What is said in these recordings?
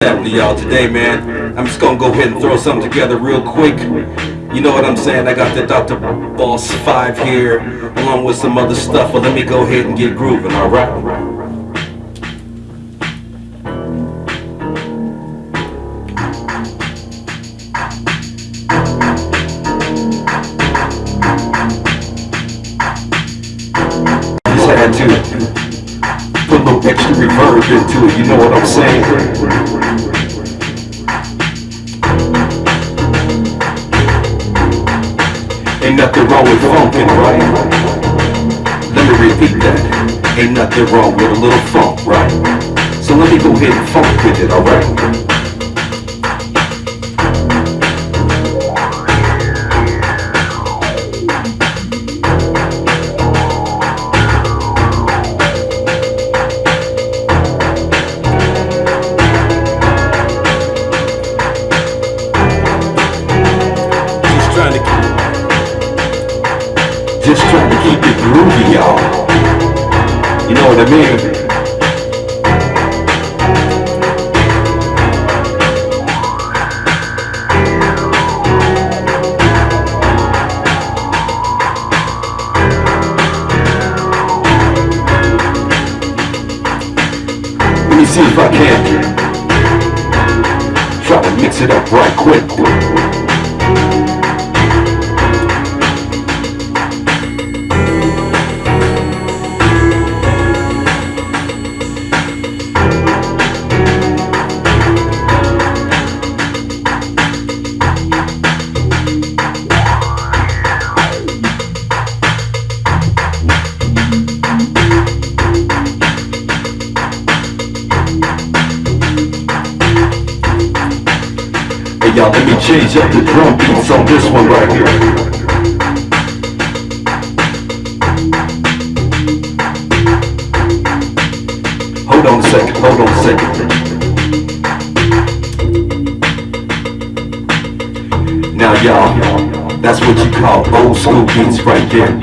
happening to y'all today, man? I'm just gonna go ahead and throw something together real quick. You know what I'm saying? I got the Dr. Boss 5 here, along with some other stuff, but let me go ahead and get grooving, alright? Just had to little extra reverb into it, you know what I'm saying? Ain't nothing wrong with funkin', right? Let me repeat that. Ain't nothing wrong with a little funk, right? So let me go ahead and funk with it, alright? You know what I mean? See if I can try to mix it up right quick. Y'all, let me change up the drum beats on this one right here. Hold on a second, hold on a second. Now y'all, that's what you call old school beats right there.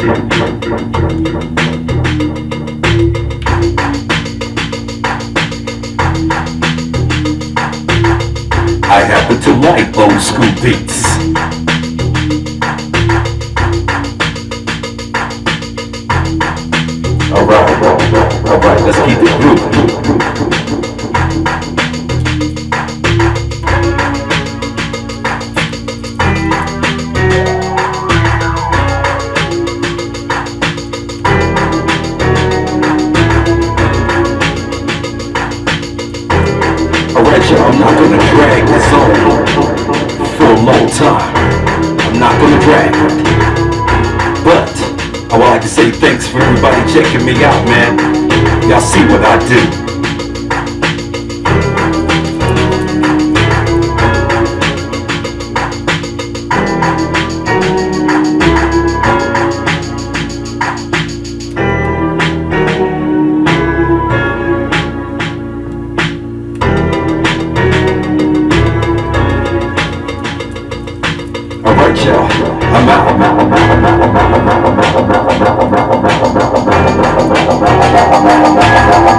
I happen to like old school beats. Alright, alright, let's keep it time. I'm not gonna drag. But I would like to say thanks for everybody checking me out, man. Y'all see what I do.